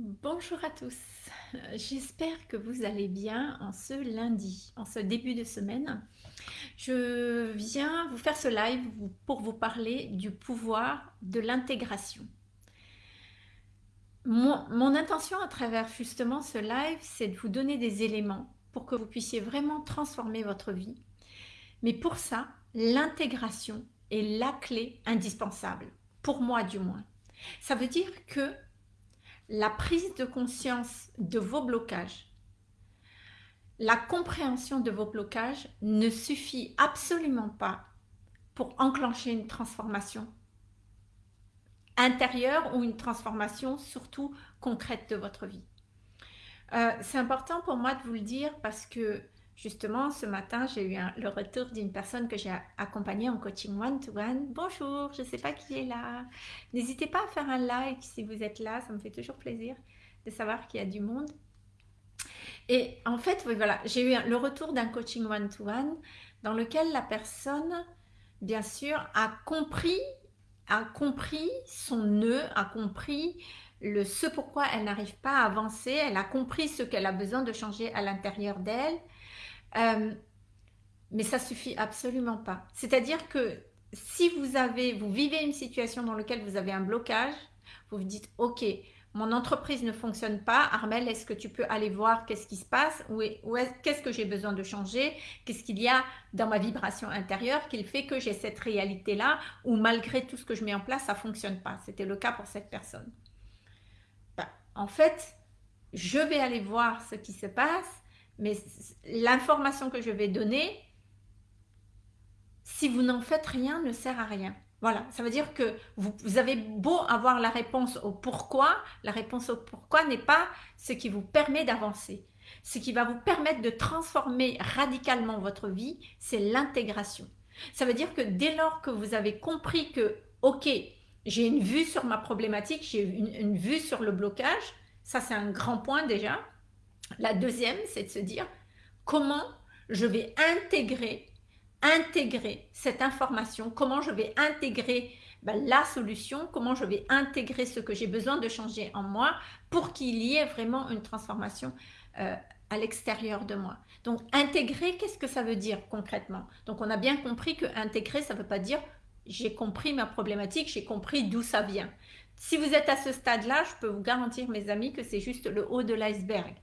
Bonjour à tous, j'espère que vous allez bien en ce lundi, en ce début de semaine. Je viens vous faire ce live pour vous parler du pouvoir de l'intégration. Mon, intention à travers justement ce live, c'est de vous donner des éléments pour que vous puissiez vraiment transformer votre vie. Mais pour ça, l'intégration est la clé indispensable, pour moi du moins. Ça veut dire que la prise de conscience de vos blocages, la compréhension de vos blocages ne suffit absolument pas pour enclencher une transformation intérieure ou une transformation surtout concrète de votre vie. Euh, c'est important pour moi de vous le dire parce que Justement, ce matin, j'ai eu le retour d'une personne que j'ai accompagnée en coaching one-to-one. Bonjour, je ne sais pas qui est là. N'hésitez pas à faire un like si vous êtes là, ça me fait toujours plaisir de savoir qu'il y a du monde. Et en fait, voilà, j'ai eu le retour d'un coaching one-to-one dans lequel la personne, bien sûr, a compris, a compris son nœud, a compris le ce pourquoi elle n'arrive pas à avancer, elle a compris ce qu'elle a besoin de changer à l'intérieur d'elle, euh, mais ça suffit absolument pas. C'est-à-dire que si vous avez, vous vivez une situation dans laquelle vous avez un blocage, vous vous dites, ok, mon entreprise ne fonctionne pas, Armel, est-ce que tu peux aller voir qu'est-ce qui se passe? Ou, qu'est-ce que j'ai besoin de changer? Qu'est-ce qu'il y a dans ma vibration intérieure qui fait que j'ai cette réalité-là ou malgré tout ce que je mets en place, ça ne fonctionne pas? C'était le cas pour cette personne. Ben, en fait, je vais aller voir ce qui se passe mais l'information que je vais donner, si vous n'en faites rien, ne sert à rien. Voilà, ça veut dire que vous, avez beau avoir la réponse au pourquoi, la réponse au pourquoi n'est pas ce qui vous permet d'avancer. Ce qui va vous permettre de transformer radicalement votre vie, c'est l'intégration. Ça veut dire que dès lors que vous avez compris que, ok, j'ai une vue sur ma problématique, j'ai une vue sur le blocage, ça c'est un grand point déjà, la deuxième, c'est de se dire comment je vais intégrer, intégrer cette information, comment je vais intégrer ben, la solution, comment je vais intégrer ce que j'ai besoin de changer en moi pour qu'il y ait vraiment une transformation euh, à l'extérieur de moi. Donc intégrer, qu'est-ce que ça veut dire concrètement? Donc on a bien compris que intégrer, ça ne veut pas dire j'ai compris ma problématique, j'ai compris d'où ça vient. Si vous êtes à ce stade-là, je peux vous garantir, mes amis, que c'est juste le haut de l'iceberg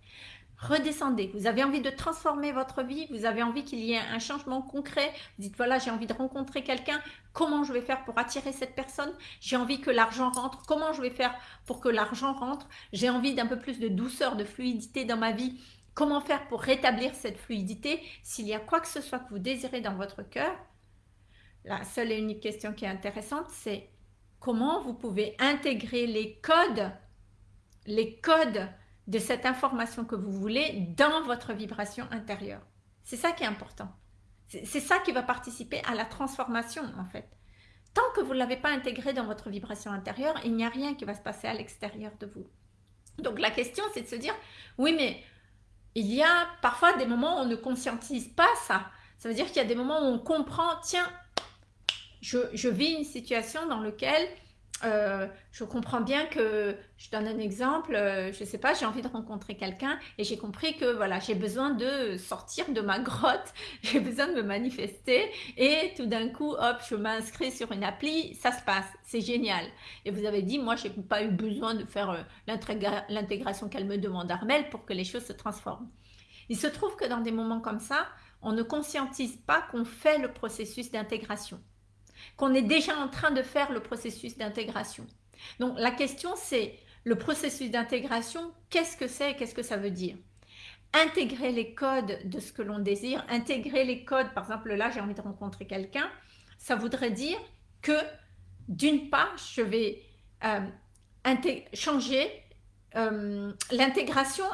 redescendez. Vous avez envie de transformer votre vie, vous avez envie qu'il y ait un changement concret. Vous dites, voilà, j'ai envie de rencontrer quelqu'un. Comment je vais faire pour attirer cette personne? J'ai envie que l'argent rentre. Comment je vais faire pour que l'argent rentre? J'ai envie d'un peu plus de douceur, de fluidité dans ma vie. Comment faire pour rétablir cette fluidité? S'il y a quoi que ce soit que vous désirez dans votre cœur, la seule et unique question qui est intéressante, c'est comment vous pouvez intégrer les codes, les codes de cette information que vous voulez dans votre vibration intérieure. C'est ça qui est important. C'est ça qui va participer à la transformation en fait. Tant que vous ne l'avez pas intégré dans votre vibration intérieure, il n'y a rien qui va se passer à l'extérieur de vous. Donc la question c'est de se dire, oui mais il y a parfois des moments où on ne conscientise pas ça. Ça veut dire qu'il y a des moments où on comprend, tiens, je, je vis une situation dans laquelle euh, je comprends bien que, je donne un exemple, euh, je ne sais pas, j'ai envie de rencontrer quelqu'un et j'ai compris que voilà, j'ai besoin de sortir de ma grotte, j'ai besoin de me manifester et tout d'un coup, hop, je m'inscris sur une appli, ça se passe, c'est génial. Et vous avez dit, moi, je n'ai pas eu besoin de faire euh, l'intégration qu'elle me demande Armel pour que les choses se transforment. Il se trouve que dans des moments comme ça, on ne conscientise pas qu'on fait le processus d'intégration qu'on est déjà en train de faire le processus d'intégration. Donc la question c'est, le processus d'intégration, qu'est-ce que c'est et qu'est-ce que ça veut dire? Intégrer les codes de ce que l'on désire, intégrer les codes, par exemple là j'ai envie de rencontrer quelqu'un, ça voudrait dire que d'une part je vais euh, changer, euh, l'intégration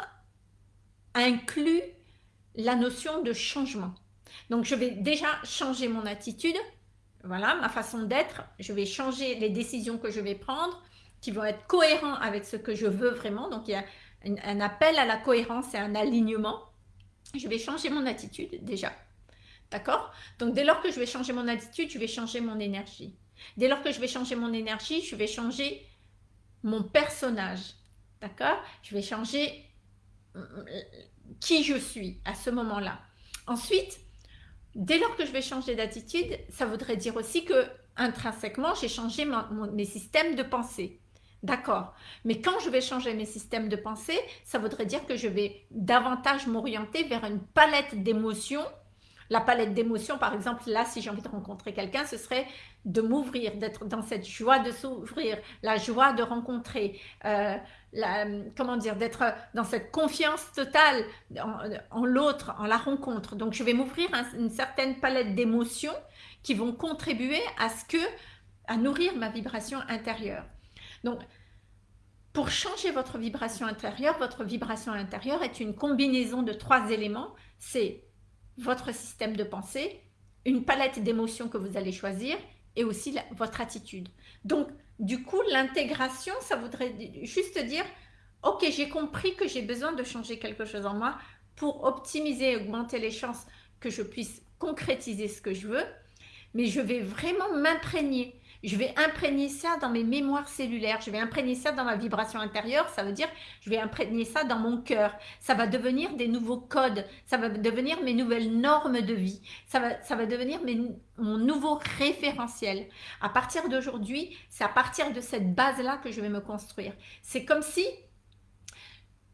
inclut la notion de changement. Donc je vais déjà changer mon attitude, voilà, ma façon d'être, je vais changer les décisions que je vais prendre, qui vont être cohérents avec ce que je veux vraiment. Donc, il y a un, appel à la cohérence et un alignement. Je vais changer mon attitude déjà. D'accord? Donc, dès lors que je vais changer mon attitude, je vais changer mon énergie. Dès lors que je vais changer mon énergie, je vais changer mon personnage. D'accord? Je vais changer euh, qui je suis à ce moment-là. Ensuite, dès lors que je vais changer d'attitude, ça voudrait dire aussi que intrinsèquement, j'ai changé mes systèmes de pensée. D'accord. Mais quand je vais changer mes systèmes de pensée, ça voudrait dire que je vais davantage m'orienter vers une palette d'émotions. La palette d'émotions, par exemple, là, si j'ai envie de rencontrer quelqu'un, ce serait de m'ouvrir, d'être dans cette joie de s'ouvrir, la joie de rencontrer, euh, la, comment dire, d'être dans cette confiance totale en, l'autre, en la rencontre. Donc, je vais m'ouvrir une certaine palette d'émotions qui vont contribuer à ce que, à nourrir ma vibration intérieure. Donc, pour changer votre vibration intérieure, votre vibration intérieure est une combinaison de trois éléments. C'est votre système de pensée, une palette d'émotions que vous allez choisir et aussi votre attitude. Donc, du coup, l'intégration, ça voudrait juste dire, ok, j'ai compris que j'ai besoin de changer quelque chose en moi pour optimiser et augmenter les chances que je puisse concrétiser ce que je veux, mais je vais vraiment m'imprégner je vais imprégner ça dans mes mémoires cellulaires, je vais imprégner ça dans ma vibration intérieure, ça veut dire je vais imprégner ça dans mon cœur, ça va devenir des nouveaux codes, ça va devenir mes nouvelles normes de vie, ça va, ça va devenir mon nouveau référentiel. À partir d'aujourd'hui, c'est à partir de cette base-là que je vais me construire. C'est comme si,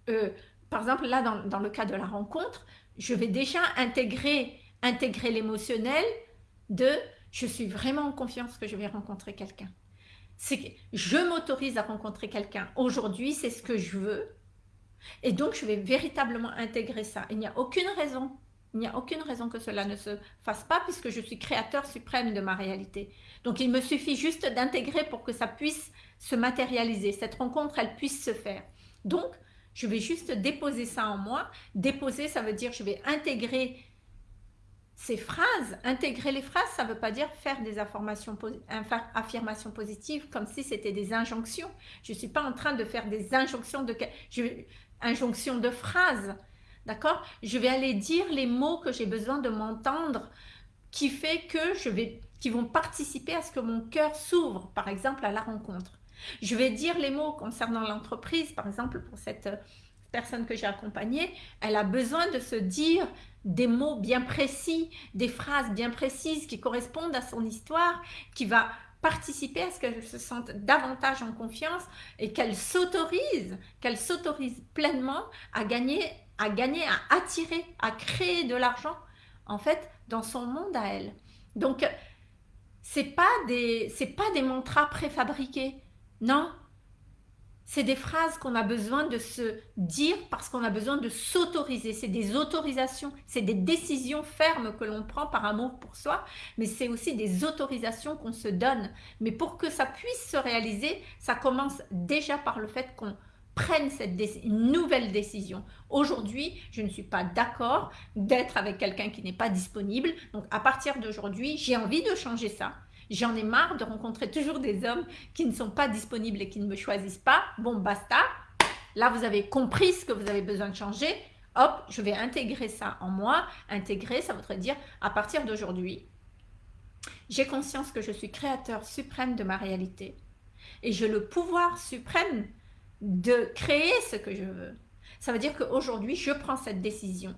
euh, par exemple là dans, dans le cas de la rencontre, je vais déjà intégrer, intégrer l'émotionnel de je suis vraiment en confiance que je vais rencontrer quelqu'un. C'est je m'autorise à rencontrer quelqu'un. Aujourd'hui, c'est ce que je veux. Et donc, je vais véritablement intégrer ça. Il n'y a aucune raison, il n'y a aucune raison que cela ne se fasse pas puisque je suis créateur suprême de ma réalité. Donc, il me suffit juste d'intégrer pour que ça puisse se matérialiser. Cette rencontre, elle puisse se faire. Donc, je vais juste déposer ça en moi. Déposer, ça veut dire je vais intégrer ces phrases, intégrer les phrases, ça ne veut pas dire faire des affirmations, positives comme si c'était des injonctions. Je ne suis pas en train de faire des injonctions de, injonctions de phrases. D'accord? Je vais aller dire les mots que j'ai besoin de m'entendre qui fait que je vais, qui vont participer à ce que mon cœur s'ouvre, par exemple, à la rencontre. Je vais dire les mots concernant l'entreprise, par exemple, pour cette personne que j'ai accompagnée, elle a besoin de se dire des mots bien précis, des phrases bien précises qui correspondent à son histoire, qui va participer à ce qu'elle se sente davantage en confiance et qu'elle s'autorise, qu'elle s'autorise pleinement à gagner, à gagner, à attirer, à créer de l'argent, en fait, dans son monde à elle. Donc, c'est pas des, c'est pas des mantras préfabriqués. Non, c'est des phrases qu'on a besoin de se dire parce qu'on a besoin de s'autoriser. C'est des autorisations, c'est des décisions fermes que l'on prend par amour pour soi, mais c'est aussi des autorisations qu'on se donne. Mais pour que ça puisse se réaliser, ça commence déjà par le fait qu'on prenne cette nouvelle décision. Aujourd'hui, je ne suis pas d'accord d'être avec quelqu'un qui n'est pas disponible. Donc, à partir d'aujourd'hui, j'ai envie de changer ça. J'en ai marre de rencontrer toujours des hommes qui ne sont pas disponibles et qui ne me choisissent pas. Bon, basta. Là, vous avez compris ce que vous avez besoin de changer. Hop, je vais intégrer ça en moi. Intégrer, ça voudrait dire à partir d'aujourd'hui, j'ai conscience que je suis créateur suprême de ma réalité. Et j'ai le pouvoir suprême de créer ce que je veux. Ça veut dire qu'aujourd'hui, je prends cette décision.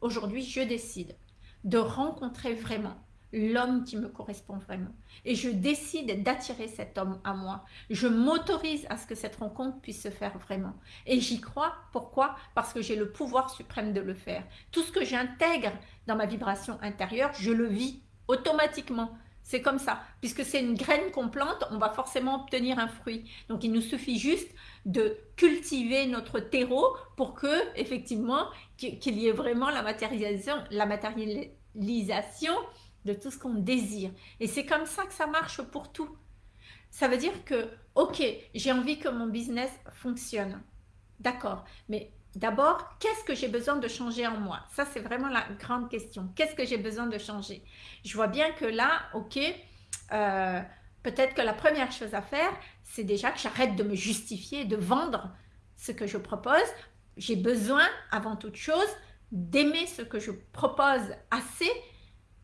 Aujourd'hui, je décide de rencontrer vraiment l'homme qui me correspond vraiment. Et je décide d'attirer cet homme à moi. Je m'autorise à ce que cette rencontre puisse se faire vraiment. Et j'y crois. Pourquoi? Parce que j'ai le pouvoir suprême de le faire. Tout ce que j'intègre dans ma vibration intérieure, je le vis automatiquement. C'est comme ça. Puisque c'est une graine qu'on plante, on va forcément obtenir un fruit. Donc il nous suffit juste de cultiver notre terreau pour que, effectivement, qu'il y ait vraiment la matérialisation, la matérialisation de tout ce qu'on désire. Et c'est comme ça que ça marche pour tout. Ça veut dire que, ok, j'ai envie que mon business fonctionne. D'accord, mais d'abord, qu'est-ce que j'ai besoin de changer en moi? Ça, c'est vraiment la grande question. Qu'est-ce que j'ai besoin de changer? Je vois bien que là, ok, euh, peut-être que la première chose à faire, c'est déjà que j'arrête de me justifier, de vendre ce que je propose. J'ai besoin, avant toute chose, d'aimer ce que je propose assez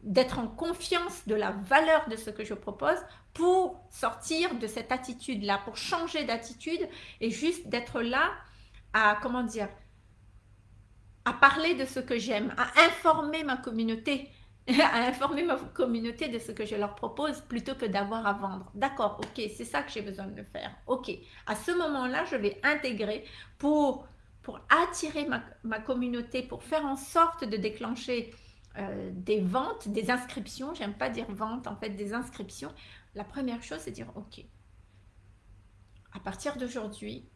d'être en confiance de la valeur de ce que je propose pour sortir de cette attitude-là, pour changer d'attitude et juste d'être là à, comment dire, à parler de ce que j'aime, à informer ma communauté, à informer ma communauté de ce que je leur propose plutôt que d'avoir à vendre. D'accord, ok, c'est ça que j'ai besoin de faire. Ok, à ce moment-là, je vais intégrer pour, attirer ma, ma communauté, pour faire en sorte de déclencher euh, des ventes, des inscriptions, j'aime pas dire vente, en fait des inscriptions, la première chose c'est dire ok, à partir d'aujourd'hui,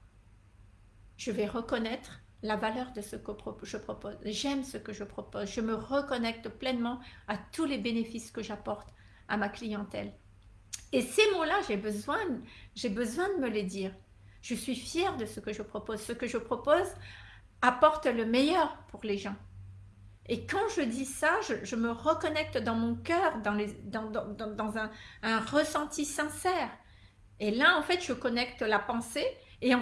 je vais reconnaître la valeur de ce que je propose, j'aime ce que je propose, je me reconnecte pleinement à tous les bénéfices que j'apporte à ma clientèle. Et ces mots-là, j'ai besoin, j'ai besoin de me les dire. Je suis fière de ce que je propose. Ce que je propose apporte le meilleur pour les gens. Et quand je dis ça, je, me reconnecte dans mon cœur, dans, un, ressenti sincère. Et là, en fait, je connecte la pensée, et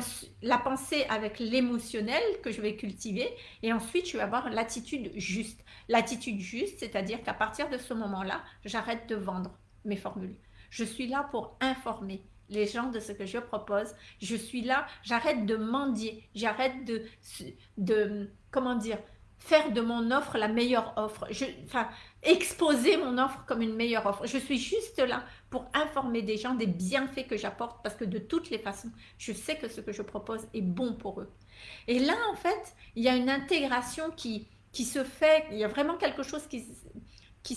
la pensée avec l'émotionnel que je vais cultiver, et ensuite, je vais avoir l'attitude juste. L'attitude juste, c'est-à-dire qu'à partir de ce moment-là, j'arrête de vendre mes formules. Je suis là pour informer les gens de ce que je propose. Je suis là, j'arrête de mendier, j'arrête de, comment dire, faire de mon offre la meilleure offre, enfin, exposer mon offre comme une meilleure offre. Je suis juste là pour informer des gens des bienfaits que j'apporte parce que de toutes les façons, je sais que ce que je propose est bon pour eux. Et là, en fait, il y a une intégration qui, se fait, il y a vraiment quelque chose qui, qui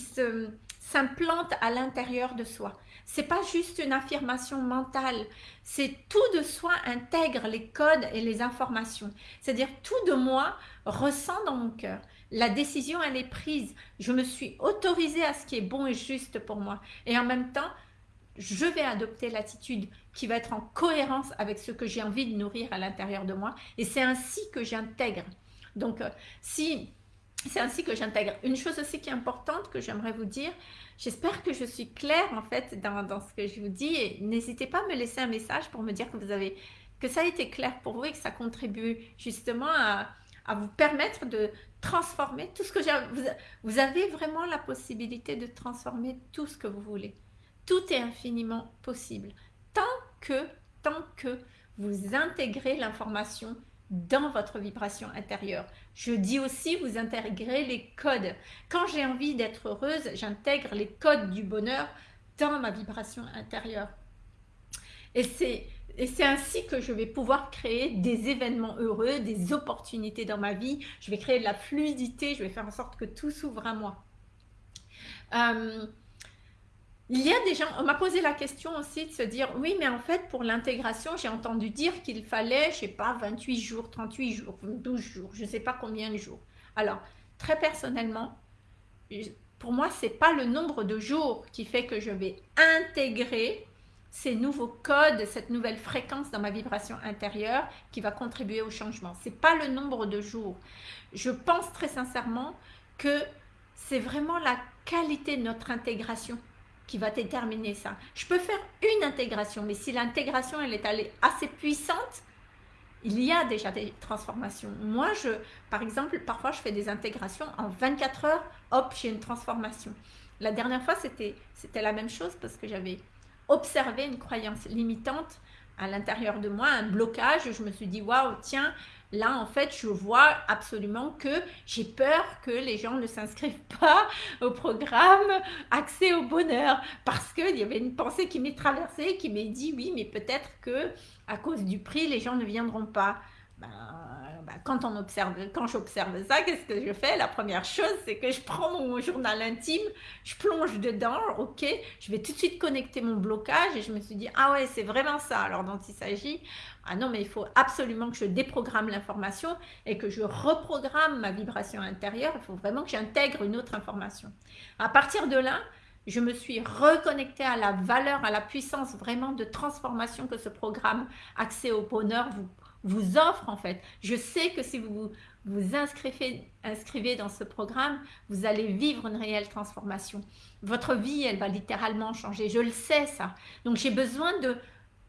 s'implante à l'intérieur de soi. C'est pas juste une affirmation mentale, c'est tout de soi intègre les codes et les informations. C'est-à-dire tout de moi ressent dans mon cœur. La décision, elle est prise. Je me suis autorisée à ce qui est bon et juste pour moi. Et en même temps, je vais adopter l'attitude qui va être en cohérence avec ce que j'ai envie de nourrir à l'intérieur de moi. Et c'est ainsi que j'intègre. Donc, euh, si c'est ainsi que j'intègre. Une chose aussi qui est importante que j'aimerais vous dire, j'espère que je suis claire en fait dans, ce que je vous dis n'hésitez pas à me laisser un message pour me dire que ça a été clair pour vous et que ça contribue justement à, à vous permettre de transformer tout ce que j'ai. Vous, vous avez vraiment la possibilité de transformer tout ce que vous voulez. Tout est infiniment possible. Tant que, tant que vous intégrez l'information dans votre vibration intérieure. Je dis aussi, vous intégrez les codes. Quand j'ai envie d'être heureuse, j'intègre les codes du bonheur dans ma vibration intérieure. Et c'est ainsi que je vais pouvoir créer des événements heureux, des opportunités dans ma vie. Je vais créer de la fluidité, je vais faire en sorte que tout s'ouvre à moi. Euh, il y a des gens, on m'a posé la question aussi de se dire, oui, mais en fait, pour l'intégration, j'ai entendu dire qu'il fallait, je sais pas, 28 jours, 38 jours, 12 jours, je ne sais pas combien de jours. Alors, très personnellement, pour moi, ce n'est pas le nombre de jours qui fait que je vais intégrer ces nouveaux codes, cette nouvelle fréquence dans ma vibration intérieure qui va contribuer au changement. Ce n'est pas le nombre de jours. Je pense très sincèrement que c'est vraiment la qualité de notre intégration qui va déterminer ça. Je peux faire une intégration, mais si l'intégration elle est allée assez puissante, il y a déjà des transformations. Moi, je, par exemple, parfois je fais des intégrations en 24 heures, hop, j'ai une transformation. La dernière fois, c'était la même chose parce que j'avais observé une croyance limitante à l'intérieur de moi, un blocage. Je me suis dit, waouh, tiens, Là, en fait, je vois absolument que j'ai peur que les gens ne s'inscrivent pas au programme Accès au bonheur parce qu'il y avait une pensée qui m'est traversée, qui m'est dit oui, mais peut-être que à cause du prix, les gens ne viendront pas. Ben, ben, quand on observe, quand j'observe ça, qu'est-ce que je fais? La première chose, c'est que je prends mon journal intime, je plonge dedans, ok, je vais tout de suite connecter mon blocage et je me suis dit, ah ouais, c'est vraiment ça alors dont il s'agit. Ah non, mais il faut absolument que je déprogramme l'information et que je reprogramme ma vibration intérieure. Il faut vraiment que j'intègre une autre information. À partir de là, je me suis reconnectée à la valeur, à la puissance vraiment de transformation que ce programme Accès au bonheur vous, vous offre en fait. Je sais que si vous vous inscrivez, inscrivez dans ce programme, vous allez vivre une réelle transformation. Votre vie, elle va littéralement changer. Je le sais ça. Donc j'ai besoin de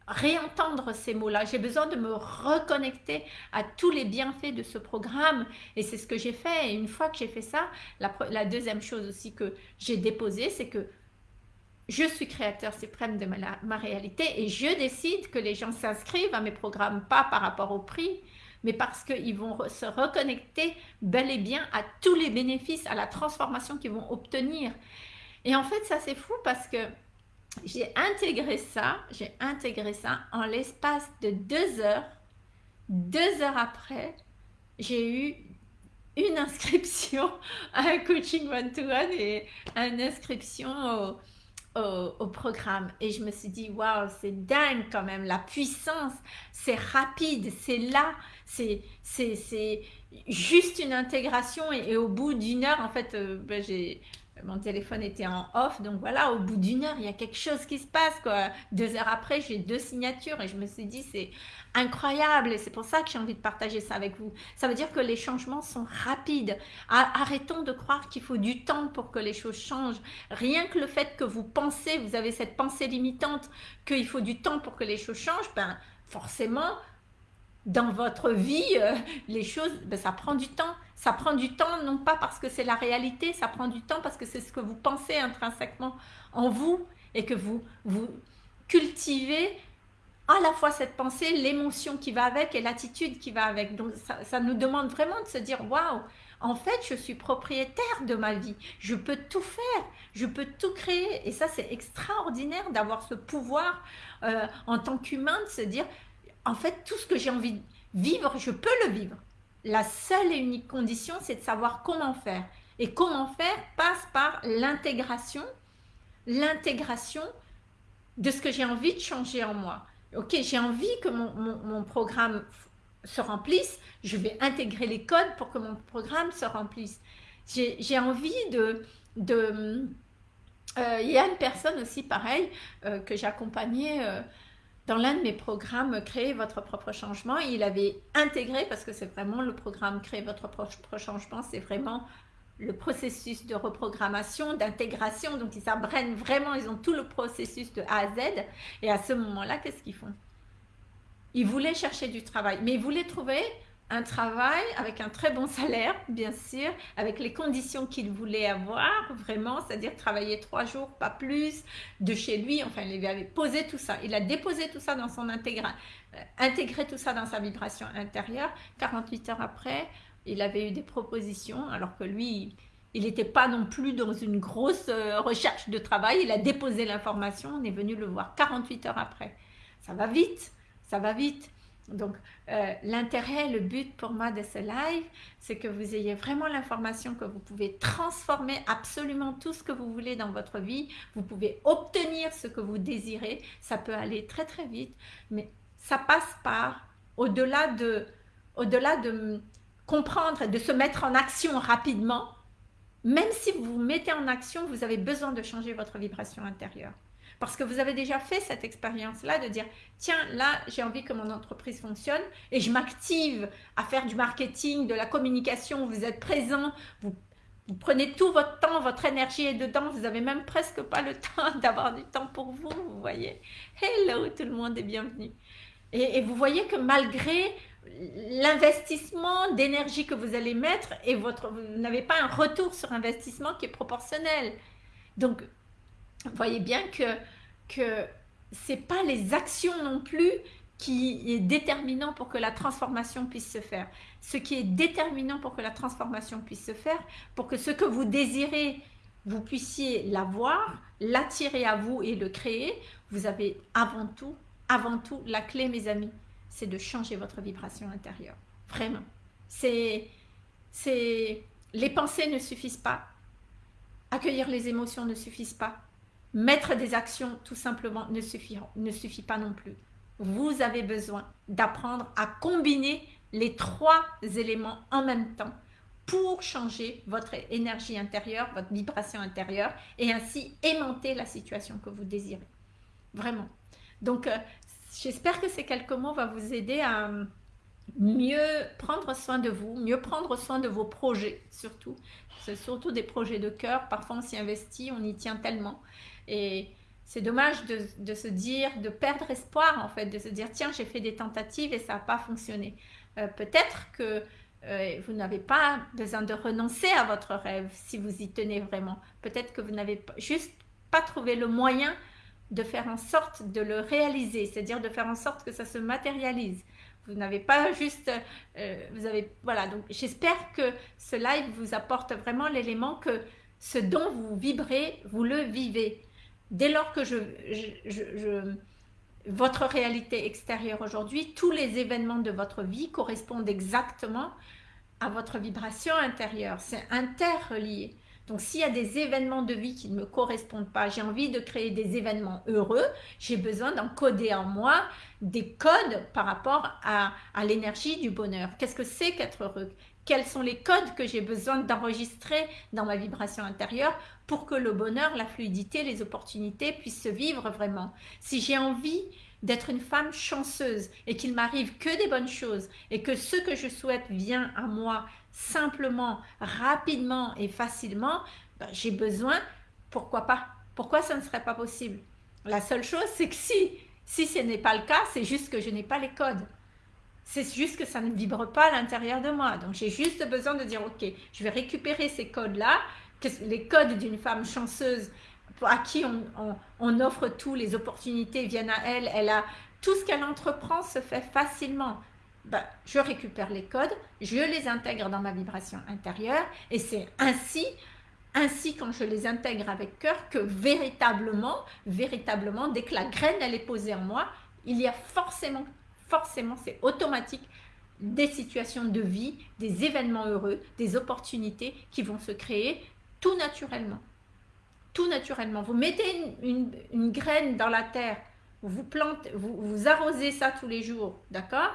réentendre ces mots-là. J'ai besoin de me reconnecter à tous les bienfaits de ce programme. Et c'est ce que j'ai fait. Et une fois que j'ai fait ça, la, deuxième chose aussi que j'ai déposée, c'est que je suis créateur suprême de ma, réalité et je décide que les gens s'inscrivent à mes programmes, pas par rapport au prix, mais parce qu'ils vont se reconnecter bel et bien à tous les bénéfices, à la transformation qu'ils vont obtenir. Et en fait, ça c'est fou parce que j'ai intégré ça, j'ai intégré ça en l'espace de deux heures. Deux heures après, j'ai eu une inscription à un coaching one-to-one et une inscription au, programme. Et je me suis dit, waouh, c'est dingue quand même, la puissance, c'est rapide, c'est là, c'est juste une intégration. Et, au bout d'une heure, en fait, euh, ben, j'ai mon téléphone était en off, donc voilà, au bout d'une heure, il y a quelque chose qui se passe. Deux heures après, j'ai deux signatures et je me suis dit, c'est incroyable et c'est pour ça que j'ai envie de partager ça avec vous. Ça veut dire que les changements sont rapides. Arrêtons de croire qu'il faut du temps pour que les choses changent. Rien que le fait que vous pensez, vous avez cette pensée limitante qu'il faut du temps pour que les choses changent, ben forcément, dans votre vie, euh, les choses, ben, ça prend du temps. Ça prend du temps, non pas parce que c'est la réalité, ça prend du temps parce que c'est ce que vous pensez intrinsèquement en vous et que vous, vous cultivez à la fois cette pensée, l'émotion qui va avec et l'attitude qui va avec. Donc ça, ça, nous demande vraiment de se dire, waouh, en fait, je suis propriétaire de ma vie. Je peux tout faire, je peux tout créer. Et ça, c'est extraordinaire d'avoir ce pouvoir euh, en tant qu'humain de se dire, en fait, tout ce que j'ai envie de vivre, je peux le vivre. La seule et unique condition, c'est de savoir comment faire. Et comment faire passe par l'intégration, l'intégration de ce que j'ai envie de changer en moi. Ok, j'ai envie que mon, programme se remplisse, je vais intégrer les codes pour que mon programme se remplisse. J'ai envie de... de euh, il y a une personne aussi, pareil, euh, que j'accompagnais euh, dans l'un de mes programmes Créer votre propre changement, il avait intégré, parce que c'est vraiment le programme Créer votre propre changement, c'est vraiment le processus de reprogrammation, d'intégration, donc ils s'abrènent vraiment, ils ont tout le processus de A à Z, et à ce moment-là, qu'est-ce qu'ils font? Ils voulaient chercher du travail, mais ils voulaient trouver un travail avec un très bon salaire, bien sûr, avec les conditions qu'il voulait avoir, vraiment, c'est-à-dire travailler trois jours, pas plus, de chez lui, enfin, il avait posé tout ça, il a déposé tout ça dans son intégral, euh, intégré tout ça dans sa vibration intérieure, 48 heures après, il avait eu des propositions, alors que lui, il n'était pas non plus dans une grosse euh, recherche de travail, il a déposé l'information, on est venu le voir 48 heures après. Ça va vite, ça va vite. Donc, euh, l'intérêt, le but pour moi de ce live, c'est que vous ayez vraiment l'information que vous pouvez transformer absolument tout ce que vous voulez dans votre vie. Vous pouvez obtenir ce que vous désirez. Ça peut aller très très vite, mais ça passe par, au-delà de, au-delà de comprendre et de se mettre en action rapidement, même si vous vous mettez en action, vous avez besoin de changer votre vibration intérieure. Parce que vous avez déjà fait cette expérience-là de dire, tiens, là, j'ai envie que mon entreprise fonctionne et je m'active à faire du marketing, de la communication, vous êtes présent, vous, prenez tout votre temps, votre énergie est dedans, vous n'avez même presque pas le temps d'avoir du temps pour vous, vous voyez. Hello, tout le monde est bienvenu. Et, et vous voyez que malgré l'investissement d'énergie que vous allez mettre et votre, vous n'avez pas un retour sur investissement qui est proportionnel. Donc, voyez bien que, que ce n'est pas les actions non plus qui est déterminant pour que la transformation puisse se faire. Ce qui est déterminant pour que la transformation puisse se faire, pour que ce que vous désirez, vous puissiez l'avoir, l'attirer à vous et le créer, vous avez avant tout, avant tout, la clé mes amis, c'est de changer votre vibration intérieure. Vraiment. C'est, c'est, les pensées ne suffisent pas. Accueillir les émotions ne suffisent pas. Mettre des actions, tout simplement, ne suffit, ne suffit pas non plus. Vous avez besoin d'apprendre à combiner les trois éléments en même temps pour changer votre énergie intérieure, votre vibration intérieure et ainsi aimanter la situation que vous désirez. Vraiment. Donc, euh, j'espère que ces quelques mots vont vous aider à mieux prendre soin de vous, mieux prendre soin de vos projets surtout. C'est surtout des projets de cœur. Parfois, on s'y investit, on y tient tellement. Et c'est dommage de, se dire, de perdre espoir en fait, de se dire tiens j'ai fait des tentatives et ça n'a pas fonctionné. Euh, peut-être que euh, vous n'avez pas besoin de renoncer à votre rêve si vous y tenez vraiment. Peut-être que vous n'avez juste pas trouvé le moyen de faire en sorte de le réaliser, c'est-à-dire de faire en sorte que ça se matérialise. Vous n'avez pas juste, euh, vous avez, voilà, donc j'espère que ce live vous apporte vraiment l'élément que ce dont vous vibrez, vous le vivez dès lors que votre réalité extérieure aujourd'hui, tous les événements de votre vie correspondent exactement à votre vibration intérieure. C'est interrelié. Donc s'il y a des événements de vie qui ne me correspondent pas, j'ai envie de créer des événements heureux, j'ai besoin d'encoder en moi des codes par rapport à, à l'énergie du bonheur. Qu'est-ce que c'est qu'être heureux? Quels sont les codes que j'ai besoin d'enregistrer dans ma vibration intérieure pour que le bonheur, la fluidité, les opportunités puissent se vivre vraiment? Si j'ai envie d'être une femme chanceuse et qu'il m'arrive que des bonnes choses et que ce que je souhaite vient à moi simplement, rapidement et facilement, ben, j'ai besoin, pourquoi pas? Pourquoi ça ne serait pas possible? La seule chose, c'est que si, si ce n'est pas le cas, c'est juste que je n'ai pas les codes. C'est juste que ça ne vibre pas à l'intérieur de moi. Donc, j'ai juste besoin de dire, OK, je vais récupérer ces codes-là, les codes d'une femme chanceuse à qui on, offre tout, les opportunités viennent à elle, elle a tout ce qu'elle entreprend se fait facilement. Ben, je récupère les codes, je les intègre dans ma vibration intérieure et c'est ainsi, ainsi quand je les intègre avec cœur que véritablement, véritablement, dès que la graine elle est posée en moi, il y a forcément forcément, c'est automatique, des situations de vie, des événements heureux, des opportunités qui vont se créer tout naturellement. Tout naturellement. Vous mettez une, graine dans la terre, vous, plantez, vous, vous arrosez ça tous les jours, d'accord?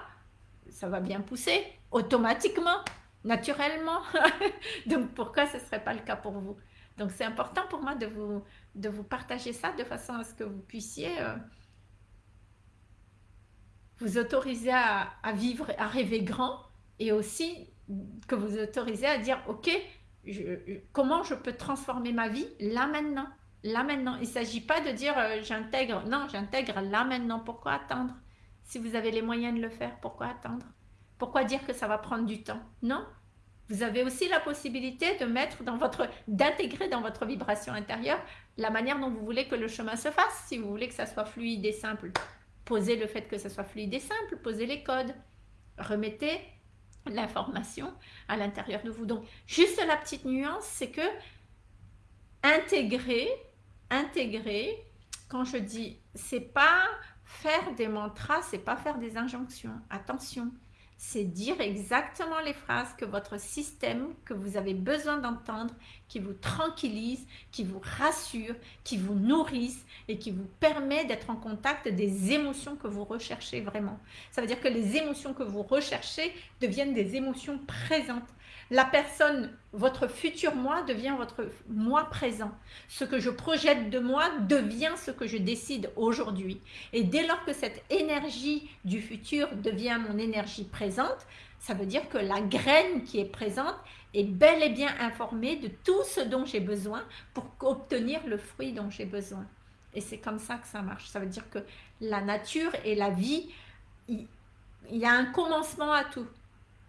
Ça va bien pousser, automatiquement, naturellement. Donc pourquoi ce ne serait pas le cas pour vous? Donc c'est important pour moi de vous, de vous partager ça de façon à ce que vous puissiez... Euh, vous autorisez à, vivre, à rêver grand et aussi que vous autorisez à dire, ok, comment je peux transformer ma vie là maintenant? Là maintenant, il ne s'agit pas de dire euh, j'intègre, non, j'intègre là maintenant, pourquoi attendre? Si vous avez les moyens de le faire, pourquoi attendre? Pourquoi dire que ça va prendre du temps? Non, vous avez aussi la possibilité de mettre dans votre, d'intégrer dans votre vibration intérieure la manière dont vous voulez que le chemin se fasse, si vous voulez que ça soit fluide et simple. Posez le fait que ce soit fluide et simple, posez les codes. Remettez l'information à l'intérieur de vous. Donc, juste la petite nuance, c'est que intégrer, intégrer, quand je dis, c'est pas faire des mantras, c'est pas faire des injonctions. Attention, c'est dire exactement les phrases que votre système, que vous avez besoin d'entendre, qui vous tranquillise, qui vous rassure, qui vous nourrissent et qui vous permet d'être en contact des émotions que vous recherchez vraiment. Ça veut dire que les émotions que vous recherchez deviennent des émotions présentes la personne, votre futur moi devient votre moi présent. Ce que je projette de moi devient ce que je décide aujourd'hui. Et dès lors que cette énergie du futur devient mon énergie présente, ça veut dire que la graine qui est présente est bel et bien informée de tout ce dont j'ai besoin pour obtenir le fruit dont j'ai besoin. Et c'est comme ça que ça marche. Ça veut dire que la nature et la vie, il y a un commencement à tout.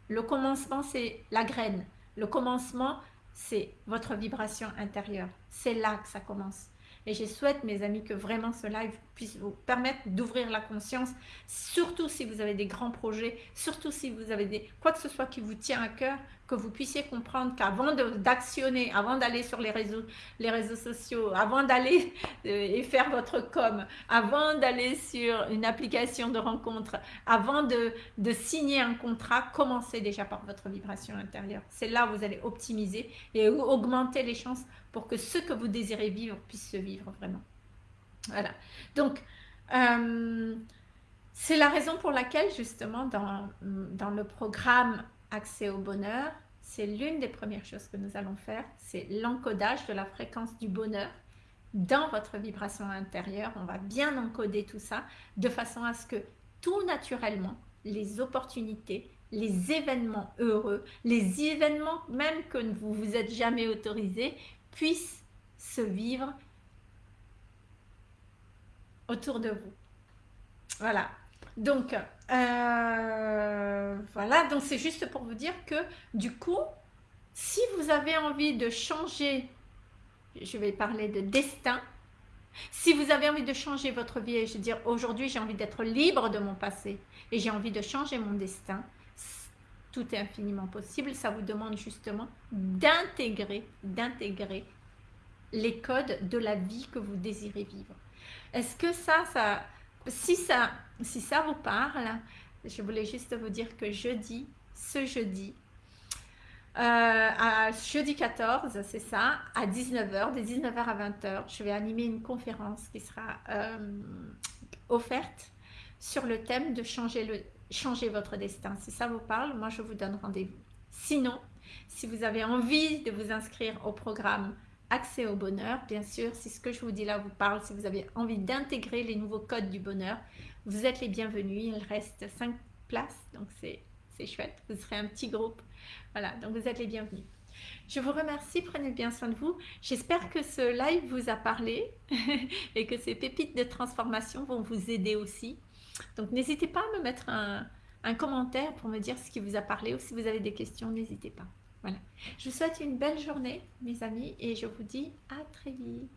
Le commencement, c'est la graine. Le commencement, c'est votre vibration intérieure. C'est là que ça commence. Et je souhaite, mes amis, que vraiment ce live puisse vous permettre d'ouvrir la conscience, surtout si vous avez des grands projets, surtout si vous avez des quoi que ce soit qui vous tient à cœur, que vous puissiez comprendre qu'avant d'actionner, avant d'aller sur les réseaux, sociaux, avant d'aller euh, et faire votre com, avant d'aller sur une application de rencontre, avant de, de signer un contrat, commencez déjà par votre vibration intérieure. C'est là où vous allez optimiser et augmenter les chances pour que ce que vous désirez vivre puisse se vivre vraiment. Voilà. Donc, euh, c'est la raison pour laquelle justement dans, dans le programme Accès au bonheur, c'est l'une des premières choses que nous allons faire, c'est l'encodage de la fréquence du bonheur dans votre vibration intérieure. On va bien encoder tout ça de façon à ce que tout naturellement, les opportunités, les événements heureux, les événements même que vous vous êtes jamais autorisé puissent se vivre autour de vous. Voilà. Donc, euh, voilà. Donc, c'est juste pour vous dire que, du coup, si vous avez envie de changer, je vais parler de destin, si vous avez envie de changer votre vie et je veux dire aujourd'hui j'ai envie d'être libre de mon passé et j'ai envie de changer mon destin, tout est infiniment possible. Ça vous demande justement d'intégrer, d'intégrer les codes de la vie que vous désirez vivre. Est-ce que ça, ça, si ça, si ça vous parle, je voulais juste vous dire que jeudi, ce jeudi, euh, jeudi 14, c'est ça, à 19h, de 19h à 20h, je vais animer une conférence qui sera euh, offerte sur le thème de changer, le, changer votre destin. Si ça vous parle, moi je vous donne rendez-vous. Sinon, si vous avez envie de vous inscrire au programme Accès au bonheur, bien sûr, si ce que je vous dis là vous parle, si vous avez envie d'intégrer les nouveaux codes du bonheur, vous êtes les bienvenus. Il reste 5 places, donc c'est chouette. Vous serez un petit groupe voilà, donc vous êtes les bienvenus. Je vous remercie, prenez bien soin de vous. J'espère que ce live vous a parlé et que ces pépites de transformation vont vous aider aussi. Donc n'hésitez pas à me mettre un, un, commentaire pour me dire ce qui vous a parlé ou si vous avez des questions, n'hésitez pas. Voilà. Je vous souhaite une belle journée, mes amis, et je vous dis à très vite.